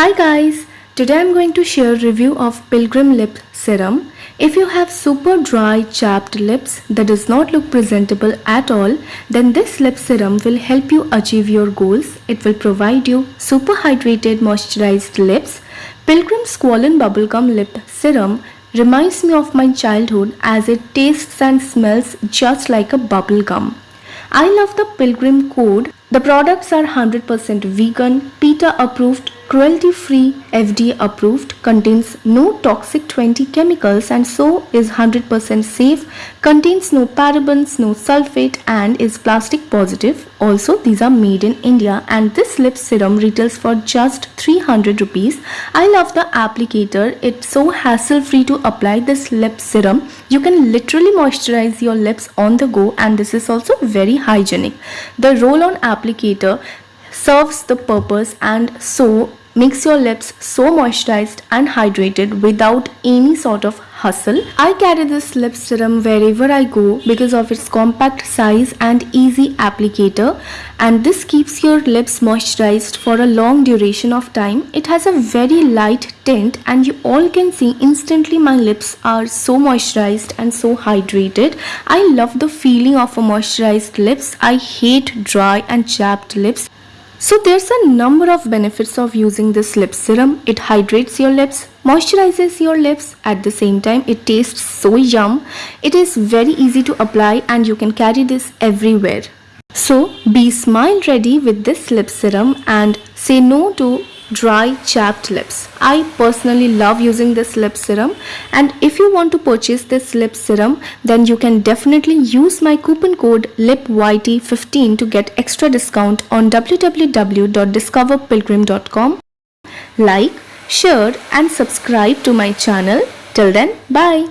Hi guys, today I'm going to share review of Pilgrim Lip Serum. If you have super dry chapped lips that does not look presentable at all, then this lip serum will help you achieve your goals. It will provide you super hydrated moisturized lips. Pilgrim Squalane Bubblegum Lip Serum reminds me of my childhood as it tastes and smells just like a bubblegum. I love the Pilgrim code. The products are 100% vegan, PETA approved, cruelty free, FDA approved, contains no toxic 20 chemicals and so is 100% safe, contains no parabens, no sulfate and is plastic positive. Also these are made in India and this lip serum retails for just 300 rupees. I love the applicator. It's so hassle free to apply this lip serum. You can literally moisturize your lips on the go and this is also very hygienic. The roll on applicator serves the purpose and so makes your lips so moisturized and hydrated without any sort of hustle. I carry this lip serum wherever I go because of its compact size and easy applicator and this keeps your lips moisturized for a long duration of time. It has a very light tint and you all can see instantly my lips are so moisturized and so hydrated. I love the feeling of a moisturized lips. I hate dry and chapped lips. So there's a number of benefits of using this lip serum. It hydrates your lips, moisturizes your lips at the same time it tastes so yum. It is very easy to apply and you can carry this everywhere. So be smile ready with this lip serum and say no to dry chapped lips. I personally love using this lip serum and if you want to purchase this lip serum then you can definitely use my coupon code LIPYT15 to get extra discount on www.discoverpilgrim.com. Like, share and subscribe to my channel. Till then, bye.